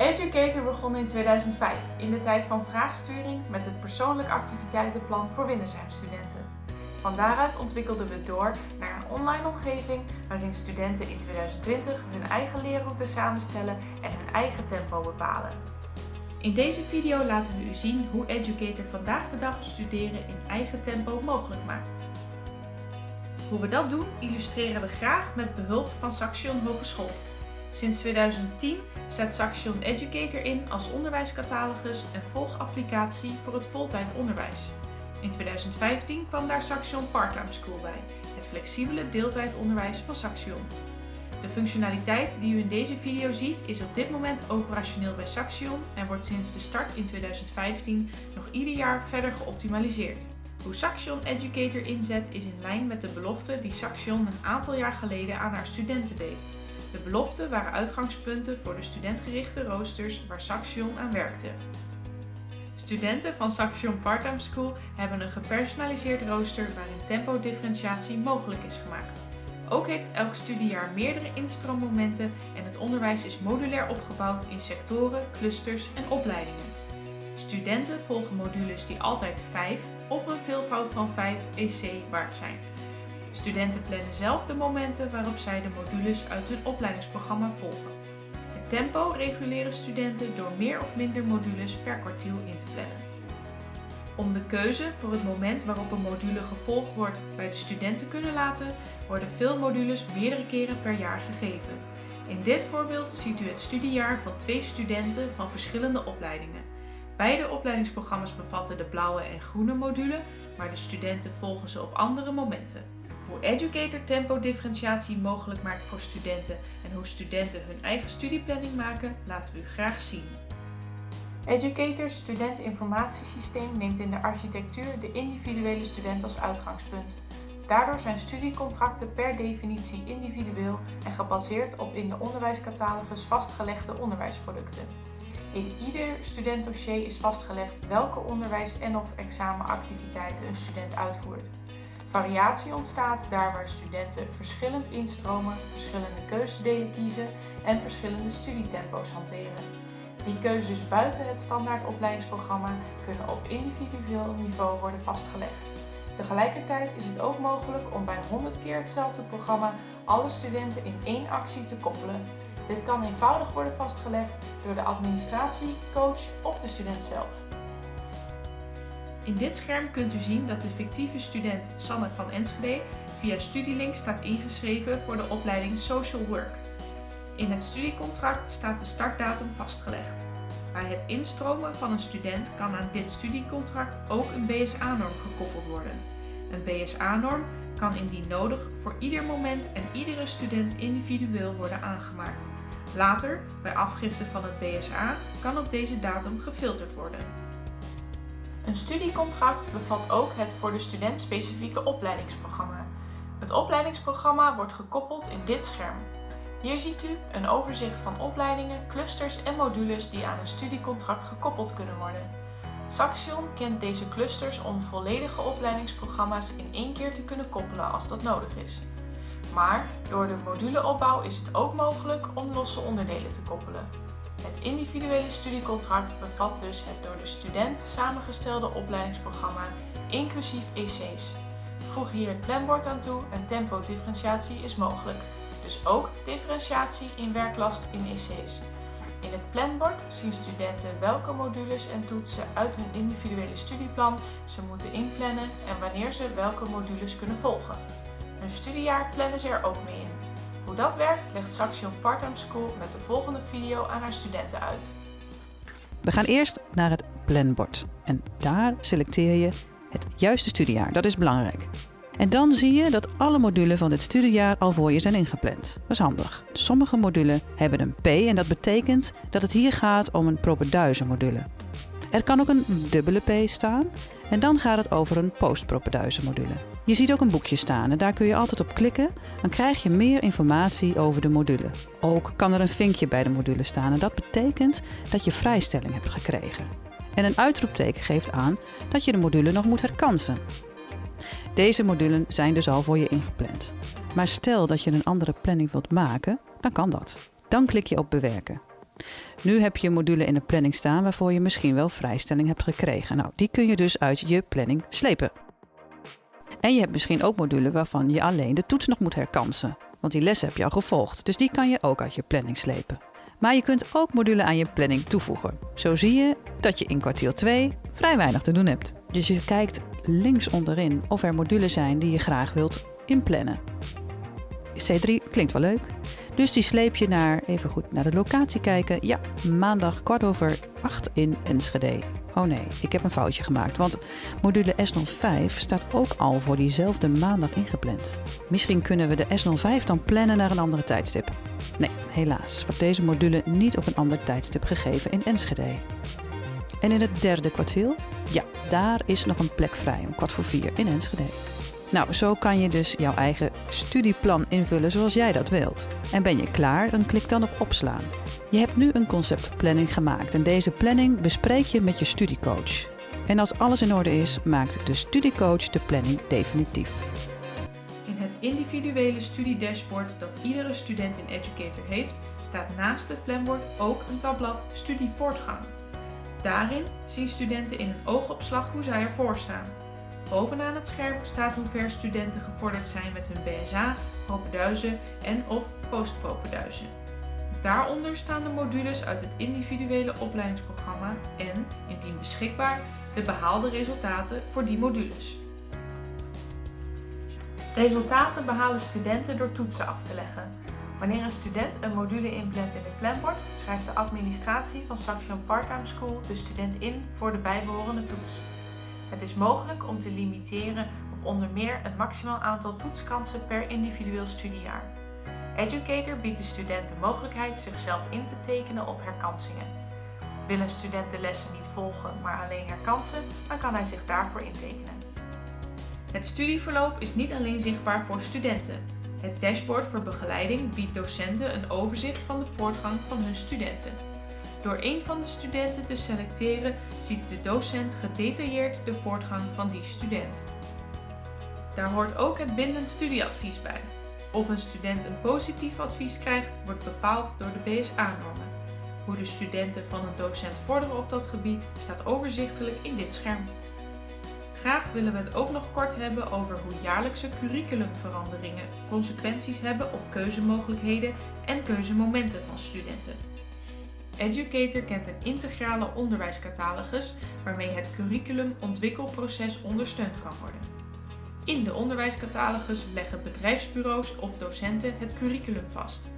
Educator begon in 2005 in de tijd van vraagsturing met het persoonlijk activiteitenplan voor Windesheim-studenten. Van daaruit ontwikkelden we door naar een online omgeving waarin studenten in 2020 hun eigen leerroute samenstellen en hun eigen tempo bepalen. In deze video laten we u zien hoe Educator vandaag de dag studeren in eigen tempo mogelijk maakt. Hoe we dat doen illustreren we graag met behulp van Saxion Hogeschool. Sinds 2010 zet Saxion Educator in als onderwijscatalogus en volgapplicatie voor het voltijd onderwijs. In 2015 kwam daar Saxion Parttime School bij, het flexibele deeltijdonderwijs van Saxion. De functionaliteit die u in deze video ziet is op dit moment operationeel bij Saxion en wordt sinds de start in 2015 nog ieder jaar verder geoptimaliseerd. Hoe Saxion Educator inzet is in lijn met de belofte die Saxion een aantal jaar geleden aan haar studenten deed. De beloften waren uitgangspunten voor de studentgerichte roosters waar Saxion aan werkte. Studenten van Saxion Parttime School hebben een gepersonaliseerd rooster waarin tempodifferentiatie mogelijk is gemaakt. Ook heeft elk studiejaar meerdere instroommomenten en het onderwijs is modulair opgebouwd in sectoren, clusters en opleidingen. Studenten volgen modules die altijd 5 of een veelvoud van 5 EC waard zijn. Studenten plannen zelf de momenten waarop zij de modules uit hun opleidingsprogramma volgen. Het tempo reguleren studenten door meer of minder modules per kwartiel in te plannen. Om de keuze voor het moment waarop een module gevolgd wordt bij de student te kunnen laten, worden veel modules meerdere keren per jaar gegeven. In dit voorbeeld ziet u het studiejaar van twee studenten van verschillende opleidingen. Beide opleidingsprogramma's bevatten de blauwe en groene module, maar de studenten volgen ze op andere momenten. Hoe Educator tempo differentiatie mogelijk maakt voor studenten en hoe studenten hun eigen studieplanning maken, laten we u graag zien. Educator studenteninformatiesysteem neemt in de architectuur de individuele student als uitgangspunt. Daardoor zijn studiecontracten per definitie individueel en gebaseerd op in de onderwijscatalogus vastgelegde onderwijsproducten. In ieder studentdossier is vastgelegd welke onderwijs- en of examenactiviteiten een student uitvoert. Variatie ontstaat daar waar studenten verschillend instromen, verschillende keuzedelen kiezen en verschillende studietempo's hanteren. Die keuzes buiten het standaard opleidingsprogramma kunnen op individueel niveau worden vastgelegd. Tegelijkertijd is het ook mogelijk om bij 100 keer hetzelfde programma alle studenten in één actie te koppelen. Dit kan eenvoudig worden vastgelegd door de administratie, coach of de student zelf. In dit scherm kunt u zien dat de fictieve student Sanne van Enschede via Studielink staat ingeschreven voor de opleiding Social Work. In het studiecontract staat de startdatum vastgelegd. Bij het instromen van een student kan aan dit studiecontract ook een BSA-norm gekoppeld worden. Een BSA-norm kan indien nodig voor ieder moment en iedere student individueel worden aangemaakt. Later, bij afgifte van het BSA, kan op deze datum gefilterd worden. Een studiecontract bevat ook het voor de student specifieke opleidingsprogramma. Het opleidingsprogramma wordt gekoppeld in dit scherm. Hier ziet u een overzicht van opleidingen, clusters en modules die aan een studiecontract gekoppeld kunnen worden. Saxion kent deze clusters om volledige opleidingsprogramma's in één keer te kunnen koppelen als dat nodig is. Maar door de moduleopbouw is het ook mogelijk om losse onderdelen te koppelen. Het individuele studiecontract bevat dus het door de student samengestelde opleidingsprogramma, inclusief EC's. Voeg hier het planbord aan toe en tempodifferentiatie is mogelijk. Dus ook differentiatie in werklast in EC's. In het planbord zien studenten welke modules en toetsen uit hun individuele studieplan ze moeten inplannen en wanneer ze welke modules kunnen volgen. Hun studiejaar plannen ze er ook mee in. Hoe dat werkt legt Saxion Parttime School met de volgende video aan haar studenten uit. We gaan eerst naar het planbord en daar selecteer je het juiste studiejaar. Dat is belangrijk. En dan zie je dat alle modulen van dit studiejaar al voor je zijn ingepland. Dat is handig. Sommige modulen hebben een P en dat betekent dat het hier gaat om een propeduizen module. Er kan ook een dubbele P staan en dan gaat het over een postpropeduizen module. Je ziet ook een boekje staan en daar kun je altijd op klikken. Dan krijg je meer informatie over de module. Ook kan er een vinkje bij de module staan en dat betekent dat je vrijstelling hebt gekregen. En een uitroepteken geeft aan dat je de module nog moet herkansen. Deze modulen zijn dus al voor je ingepland. Maar stel dat je een andere planning wilt maken, dan kan dat. Dan klik je op bewerken. Nu heb je een module in de planning staan waarvoor je misschien wel vrijstelling hebt gekregen. Nou, die kun je dus uit je planning slepen. En je hebt misschien ook modules waarvan je alleen de toets nog moet herkansen. Want die les heb je al gevolgd, dus die kan je ook uit je planning slepen. Maar je kunt ook modules aan je planning toevoegen. Zo zie je dat je in kwartiel 2 vrij weinig te doen hebt. Dus je kijkt links onderin of er modules zijn die je graag wilt inplannen. C3 klinkt wel leuk. Dus die sleep je naar, even goed naar de locatie kijken. Ja, maandag kwart over 8 in Enschede. Oh nee, ik heb een foutje gemaakt, want module S05 staat ook al voor diezelfde maandag ingepland. Misschien kunnen we de S05 dan plannen naar een andere tijdstip. Nee, helaas wordt deze module niet op een ander tijdstip gegeven in Enschede. En in het derde kwartiel? Ja, daar is nog een plek vrij om kwart voor vier in Enschede. Nou, zo kan je dus jouw eigen studieplan invullen zoals jij dat wilt. En ben je klaar, dan klik dan op opslaan. Je hebt nu een conceptplanning gemaakt en deze planning bespreek je met je studiecoach. En als alles in orde is, maakt de studiecoach de planning definitief. In het individuele studiedashboard dat iedere student in Educator heeft, staat naast het planbord ook een tabblad Studievoortgang. Daarin zien studenten in een oogopslag hoe zij ervoor staan. Bovenaan het scherm staat hoe ver studenten gevorderd zijn met hun BSA, propeduizen en of postpropeduizen. Daaronder staan de modules uit het individuele opleidingsprogramma en, indien beschikbaar, de behaalde resultaten voor die modules. Resultaten behalen studenten door toetsen af te leggen. Wanneer een student een module inplant in het planbord, schrijft de administratie van Saxion Parttime School de student in voor de bijbehorende toets. Het is mogelijk om te limiteren op onder meer het maximaal aantal toetskansen per individueel studiejaar. Educator biedt de student de mogelijkheid zichzelf in te tekenen op herkansingen. Wil een student de lessen niet volgen, maar alleen herkansen, dan kan hij zich daarvoor intekenen. Het studieverloop is niet alleen zichtbaar voor studenten. Het dashboard voor begeleiding biedt docenten een overzicht van de voortgang van hun studenten. Door een van de studenten te selecteren ziet de docent gedetailleerd de voortgang van die student. Daar hoort ook het bindend studieadvies bij. Of een student een positief advies krijgt, wordt bepaald door de BSA-normen. Hoe de studenten van een docent vorderen op dat gebied staat overzichtelijk in dit scherm. Graag willen we het ook nog kort hebben over hoe jaarlijkse curriculumveranderingen consequenties hebben op keuzemogelijkheden en keuzemomenten van studenten. Educator kent een integrale onderwijscatalogus waarmee het curriculumontwikkelproces ondersteund kan worden. In de onderwijscatalogus leggen bedrijfsbureaus of docenten het curriculum vast.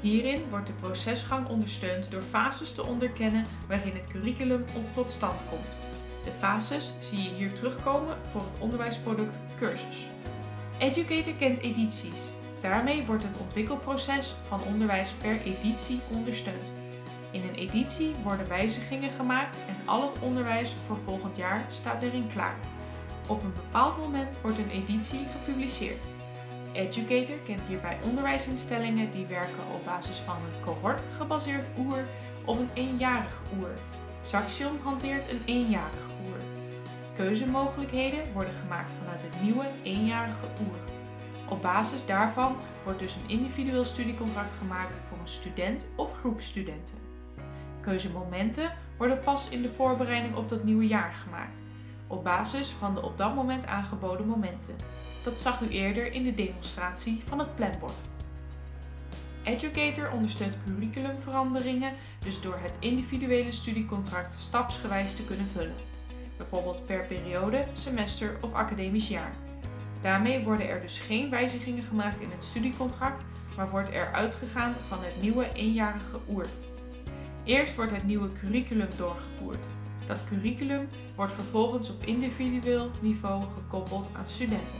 Hierin wordt de procesgang ondersteund door fases te onderkennen waarin het curriculum tot stand komt. De fases zie je hier terugkomen voor het onderwijsproduct cursus. Educator kent edities. Daarmee wordt het ontwikkelproces van onderwijs per editie ondersteund. In een editie worden wijzigingen gemaakt en al het onderwijs voor volgend jaar staat erin klaar. Op een bepaald moment wordt een editie gepubliceerd. Educator kent hierbij onderwijsinstellingen die werken op basis van een cohort-gebaseerd oer of een eenjarig oer. Saxion hanteert een eenjarig oer. Keuzemogelijkheden worden gemaakt vanuit het nieuwe eenjarige oer. Op basis daarvan wordt dus een individueel studiecontract gemaakt voor een student of groep studenten. Keuzemomenten worden pas in de voorbereiding op dat nieuwe jaar gemaakt, op basis van de op dat moment aangeboden momenten. Dat zag u eerder in de demonstratie van het planbord. Educator ondersteunt curriculumveranderingen dus door het individuele studiecontract stapsgewijs te kunnen vullen, bijvoorbeeld per periode, semester of academisch jaar. Daarmee worden er dus geen wijzigingen gemaakt in het studiecontract, maar wordt er uitgegaan van het nieuwe eenjarige oer. Eerst wordt het nieuwe curriculum doorgevoerd. Dat curriculum wordt vervolgens op individueel niveau gekoppeld aan studenten.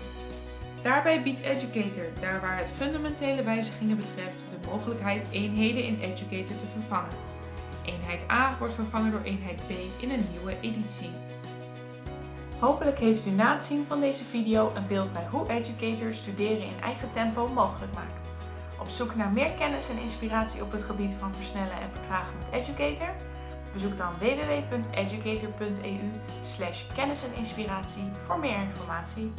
Daarbij biedt Educator, daar waar het fundamentele wijzigingen betreft, de mogelijkheid eenheden in Educator te vervangen. Eenheid A wordt vervangen door eenheid B in een nieuwe editie. Hopelijk heeft u na het zien van deze video een beeld bij hoe Educator studeren in eigen tempo mogelijk maakt. Op zoek naar meer kennis en inspiratie op het gebied van versnellen en vertragen met Educator? Bezoek dan www.educator.eu kennis en inspiratie voor meer informatie.